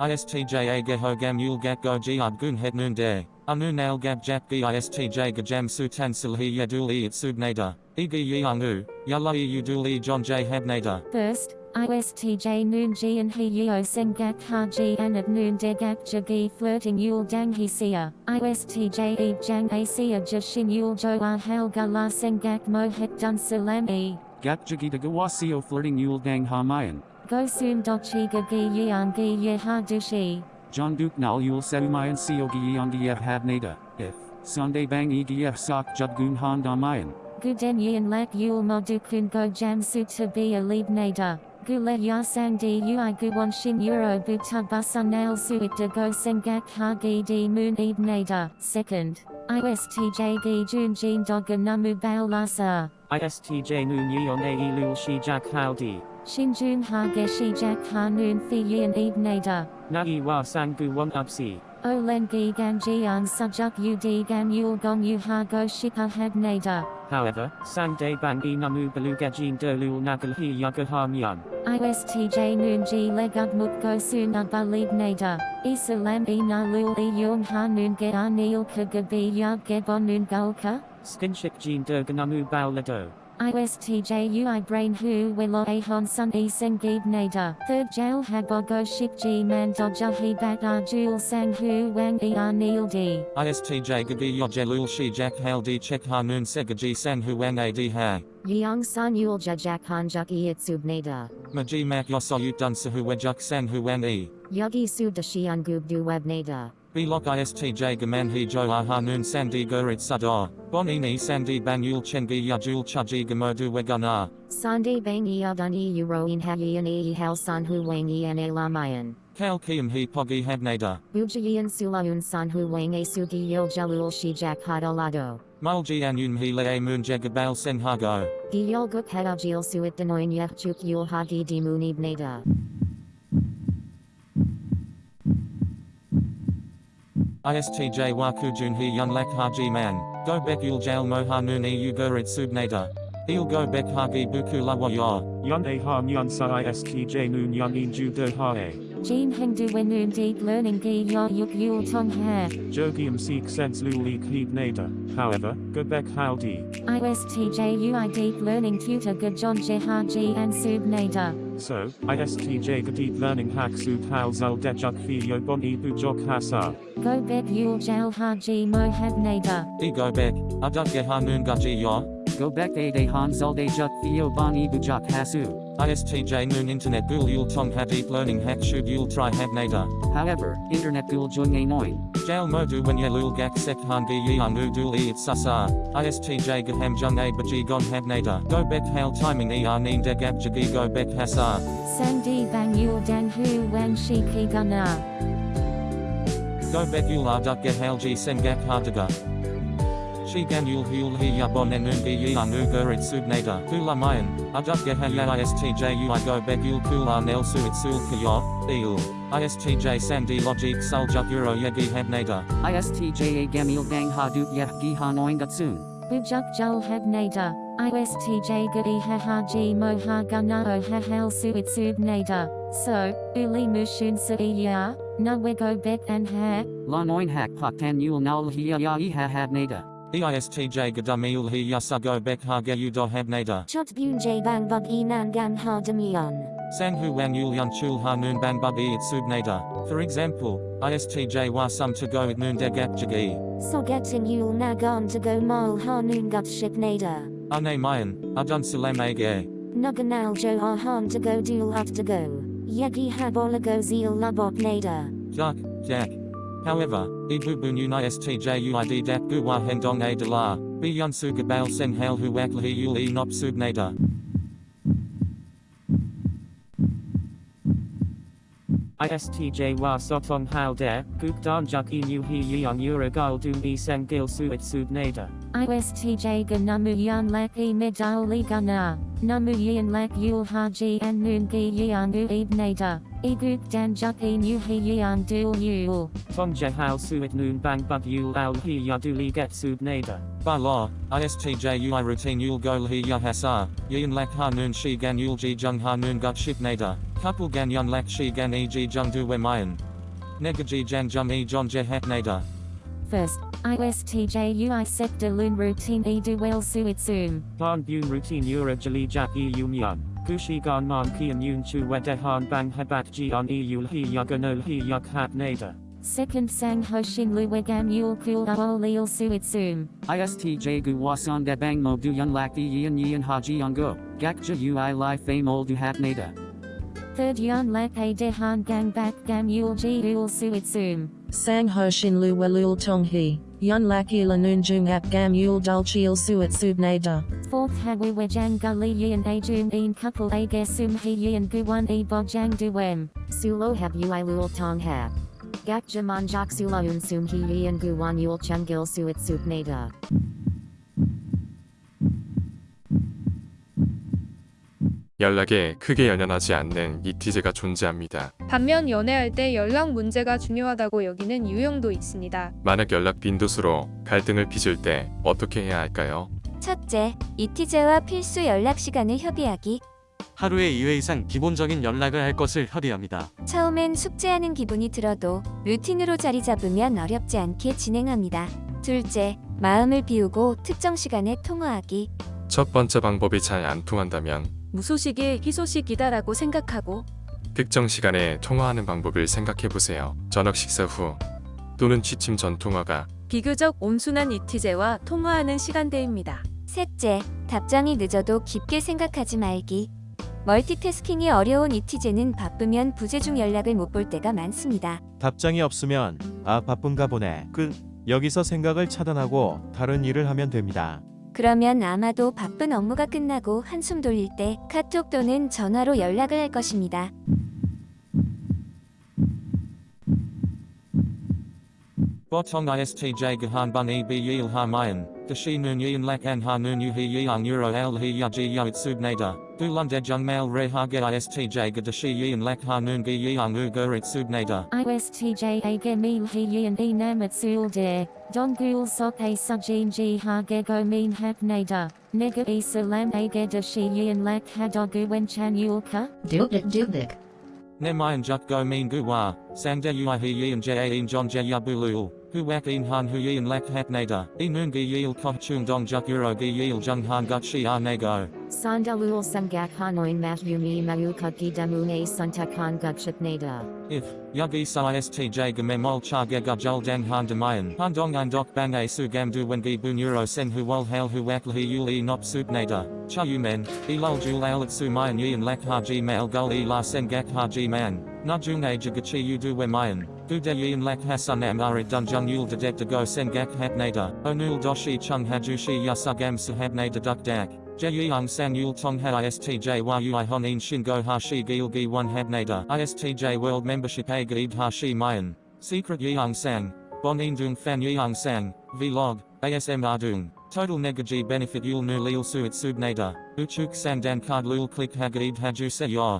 ISTJ Ageho Gam Yul Gak Go Giad Gun Het Noon De. Anu Nail Gab Jak Gi ISTJ Gajam Sutan Silhi Yadul E Itsubnada. Igi Yangu, Yalai Udul E John J Habnada. First, ISTJ Noon Ji and He Yeo Sengak Ha Ji and at Noon Degak Jagi flirting Yul Dang He Sia. ISTJ E Jang A Sia Jashin Yul Jo Ah Hal Gala Sengak Mo Het Dun Salam E. Gat Jagita Gawasio flirting Yul Dang Hamayan. Go Go soon Dochi Gagi Yang Gi Ye Ha Dushi. John Duke Nal Yul Seumayan Siogi Yongiev Habnada. If. Sunday Bang Egf Sok Judgun Han Damayan. Guden Yin Lak Yul Modukun Go Jam Su to be a lead nader. Gule Ya Sang Di Ui Guwon Shin Euro Buta Busa Nail Suit De Go Sengak Ha Gi Di Moon Eb nader. Second. ISTJ Gi Jun Jin Doga Namu Baal Lasa. ISTJ Noon Yeon Ae Lul Shi Jak Howdy. Shin Jun Ha Geshi Jak Ha Noon Fi Yin Eb nader. Nai Wa Sangu Won Upsi. Olen Gi Gan Jian Sujuk Ud Gan Yul Gong Yu Ha Shika Hab nader. However, Sang Day Bang Namu Belugajin Dolul Nagal Hi Yagaha ISTJ Noon Ji Legud Mut Go Soon Abba Lead Nader. Isalam E Na Lul E Yung Ha Noon Ge Anil Ka Gabi Yab Gebon Noon Gulka. Skinship Jin Derganamu Bao Lado. ISTJ UI Brain Hu Willow Ahon Sun E Sengib Nader. Third Jail Shik Ji Man Dodja He Bat Ar Jul Sang Hu Wang E Anil D. ISTJ Gagi Yojelul Shi Jak Hal Di Chek Hanun Segaji San Huang Ad Ha. Yang San Yul Jajak Hanjuk E Itsub Nader. Maji Mak Yosoyut Dun Sahu Wejuk San Huang E. Yugi Sub Dashian Gub Du Web Nader. Bilok ISTJ Gaman He Jo Hanun Sandi Gurit Sadar. Bonini Sandi Banyul Chengi Yajul Chaji Gamodu Wegana. Sande Bang E Adun E Euro In Hayan E Hal San Hu Wang E N A Lamayan. Kal Kiam He Pogi Habnada. Bujayan Sulaun San Hu Wang A Sugi Yil Jalul Shijak Hadalado. Mulji Anyun He Le Moon Jagabal Sen Hago. Giyol Guk Hadajil Suit Denoin Yachuk Yul Hagi Di Munib Nada. ISTJ Wakujun He Yun Lak Haji Man. Go Bek Yul Jail Mohanun E Ugurit Subnada. Il Go Bek Hagi Buku Lawaya. Yon A Ha Myan Sa ISTJ Noon Yan In Ju Do Ha E. Jean Hengdu Wenun Deep Learning Gi Yo Yuk Yul Tong Ha. Jogium Seek Sense Lul E Kleeb Nader. However, Gobek Howdy. ISTJ UI Deep Learning Tutor Gajon Jehaji and Sub Nada. So, ISTJ the Deep Learning Hack Sub Hal Zal Dejak Fi Yobon E Bujok Hasa. Go Bek Yul Jal Haji Mohab Nada. Ego Bek. Adut Gehanun Gaji Yo. Go Bek A De Han Zalde Juk Theo Bani Bujak Hasu. ISTJ Noon Internet Gul Yul Tong Ha Deep Learning Hack Shub Yul Tri Habnada. However, Internet Gul Jung A Noin. Jail Modu When Yelul Gak Sek Han Gi Yang Udul E Sasa. ISTJ Gaham Jung A Baji Gon Habnada. Go Bek Hail Timing E Arnin Degab Jagi Go Bek Hasa. Sandi Bang Yul Dan Hu Wan Shi Ki Gana. Go Bek Yul Arduk Gehail Ji Sengak Hardaga. Shi Gan Yul Hul He Yabon Enun Gi Yang Ugurit Subnada. Hula Mayan. Adut Gehaya ISTJ Ui Go Bek Yul Kula Nel Suit Sul Kayo. Il. ISTJ Sandi Logic Suljuk Euro Yegi Habnada. ISTJ A Gamil Gang Hadut Yeh Gi Hanoin Gatsun. Bujuk Jul Hab Nada. ISTJ Gadi Hahaji Moha Gunao Hahal Suit Sub Nada. So, Uli Mushun Sa Ya. Na Wego Bet and Ha. La Noin Hak Paktan Yul Nal Hia Ya Iha Habnada. E EISTJ Gadamil He Yasago Bek Hage Udo Habnada. Chot Bun J Bang Bug Enan Gan Ha Demion. San Hu Wan Yul Yun Chul Ha Noon Ban Bub E It Subnada. For example, ISTJ Wa Sum to go at Noon. So getting Yul Nagon to go Mol Ha Noon Gut Ship Nada. Ane Mayan, Adun Salam Age. Nuganal Jo Ahan to go Dul Ut to go. Yegi Habolago Zeal Labot Nada. Duck, Jack. However, Ibu Bunun ISTJ UID Dap Guwa Hendong A de la, Bi Yun Sugabal Sen Hal Hu Wakli Yul E Nop Subnada. ISTJ Wa Sotong Hal Der, Guk Dan Juk E Nu Hi Yang Uragal Dum E Sang Gil Suit Sub Nader. ISTJ Ganamu Yan Lak E Medali Gana. Namu Yan Lak Yul Haji and Noon Gi Yan U Eb Nada. Eguk Dan Juk E Nu Hi Yan Dul Yul. Tong Jehal Suit Noon Bang Bug Yul Al Hi Yaduli Get Sub Nader. By law, ISTJ UI routine Yul Gol He Ya Hasa, Yin Lak Ha Noon Shi Gan Yul Ji Jung Ha Noon Gut Ship Nada. Couple Gan Yun Lak Shi Gan E Ji Jung Du We Mayan. Negaji Jan Jum E John Je Hat Nader. First, ISTJ UI sector loon routine e du well suit zoom. Han bun routine euro jali jak e yumyan. Gushi gan man kian yun chu wedehan bang hebat ji on e yul hi yaganol hi yak hat nader. Second sang ho shin lu wegam yul kul aol leel suit zoom. ISTJ gu wasan de bang mo du yun lak e yin yin haji yungo. Gakja ui li fame ol du hat nada. Third Yun lak a dehan gang back gam yul ji yul suit zoom. Sang ho shin lu welul tong hi. Yun laki la noon jung ap gam yul dul chil suit subnada. Fourth hagu wejang gully yin jum een couple a gesum he yin guwan e bojang duem. Sulo hab ui lul tong hab. Gak jaman jak sula unsum hi yin guwan yul chungil suit sup 연락에 크게 연연하지 않는 이티제가 존재합니다. 반면 연애할 때 연락 문제가 중요하다고 여기는 유형도 있습니다. 만약 연락 빈도수로 갈등을 빚을 때 어떻게 해야 할까요? 첫째, 이티제와 필수 연락 시간을 협의하기. 하루에 2회 이상 기본적인 연락을 할 것을 협의합니다. 처음엔 숙제하는 기분이 들어도 루틴으로 자리 잡으면 어렵지 않게 진행합니다. 둘째, 마음을 비우고 특정 시간에 통화하기. 첫 번째 방법이 잘 안 통한다면 무소식이 희소식이다라고 생각하고 특정 시간에 통화하는 방법을 생각해 보세요. 저녁 식사 후 또는 취침 전 통화가 비교적 온순한 이티제와 통화하는 시간대입니다. 셋째, 답장이 늦어도 깊게 생각하지 말기. 멀티태스킹이 어려운 이티제는 바쁘면 부재중 연락을 못 볼 때가 많습니다. 답장이 없으면 아 바쁜가 보네. 끝. 여기서 생각을 차단하고 다른 일을 하면 됩니다. 그러면 아마도 바쁜 업무가 끝나고 한숨 돌릴 때 카톡 또는 전화로 연락을 할 것입니다. Botong ISTJ Gahan Bun E B Yil Ha Mayan, Dashi Noon Yin Lak An Ha Noon Yu He Yang Euro Al He Ya Ji Ya Itsub Nada, Du Lund Jung Mail Re Ha Ge ISTJ Ga Dashi Yin Lak Ha Noon Gi Yang U Gur Itsub Nada. ISTJ a gemil he yin e namat sul de. Don gul sok a sujin ji ha gego min hak nada. Nega e salam a geda shi yin lak hadogu wen chan yulka. Dubdik dubdik. Ne Mayan Juk Go Mean Gu Wa, Sang De Ui He Yin Ja In John Je Yabulul, Hu Wak In Han Hu Yin Lak Hat Nada, E Noon Gi Yil Koh Chung Dong Juk Euro Gi Yil Jung Han Gut Shi Ah Nego. Sandalul sangak hanoin mat yumi mayuka gidamune suntakan gutship nada. If, Yugi Sa ISTJ Gamemol Cha Ge Gujul Dang Han Demayan, Han Dong An Dok Bang A Su Gam Du Wen Gi Bu Neuro Sen Hu Wol Hail Hu Wak Li Yul E Nop Sup Nada, Cha Yu Men, E Lul Jul Al At Su Mayan Yin Lak Ha Ji Mail Gul E La Sen Gak Ha Ji Man, Na Jung A Jagachi Yu We Mayan, Du De Yin Lak Hasan Am Arit Dun Jung Yul De Dek Go Sen Gak Hat Nada, Onul Doshi Chung Haju Shi Yasugam Sahab Nada Duk Dak. Jeyang San Yul Tong Ha ISTJ Yu Honin Shin Go Ha Shi Gil Gi 1 Habnada ISTJ World Membership A Gaid Ha Shi Mayan Secret Yang Sang Bon Dung Fan Yang Sang Vlog ASM Ardung Total Negaji Benefit Yul Nu Lil Suit Subnada Uchuk Sang Dan Card Lul Click Hagaid Haju Se Ya